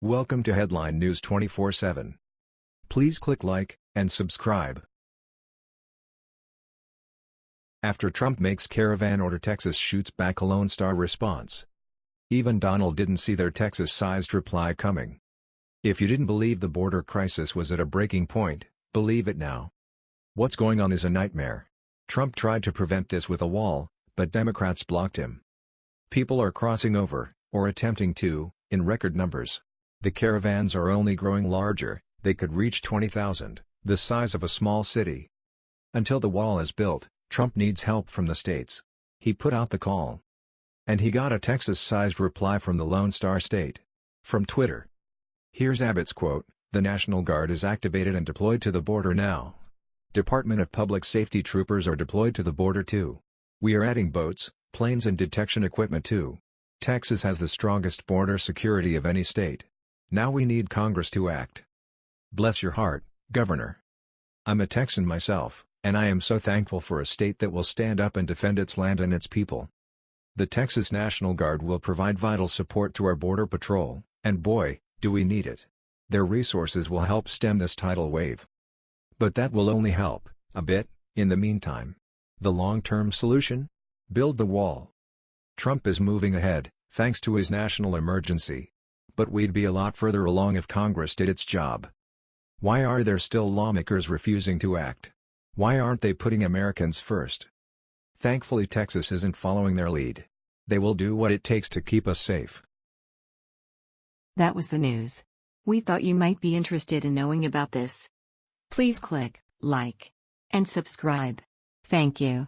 Welcome to Headline News 24/7. Please click like and subscribe. After Trump makes caravan order Texas shoots back a Lone Star response. Even Donald didn't see their Texas-sized reply coming. If you didn't believe the border crisis was at a breaking point, believe it now. What's going on is a nightmare. Trump tried to prevent this with a wall, but Democrats blocked him. People are crossing over, or attempting to, in record numbers. The caravans are only growing larger, they could reach 20,000, the size of a small city. Until the wall is built, Trump needs help from the states. He put out the call. And he got a Texas-sized reply from the Lone Star State. From Twitter. Here's Abbott's quote, The National Guard is activated and deployed to the border now. Department of Public Safety troopers are deployed to the border too. We are adding boats, planes and detection equipment too. Texas has the strongest border security of any state. Now we need Congress to act. Bless your heart, Governor. I'm a Texan myself, and I am so thankful for a state that will stand up and defend its land and its people. The Texas National Guard will provide vital support to our Border Patrol, and boy, do we need it. Their resources will help stem this tidal wave. But that will only help, a bit, in the meantime. The long-term solution? Build the wall. Trump is moving ahead, thanks to his national emergency. But we'd be a lot further along if Congress did its job. Why are there still lawmakers refusing to act? Why aren't they putting Americans first? Thankfully Texas isn't following their lead. They will do what it takes to keep us safe. That was the news. We thought you might be interested in knowing about this. Please click like and subscribe. Thank you.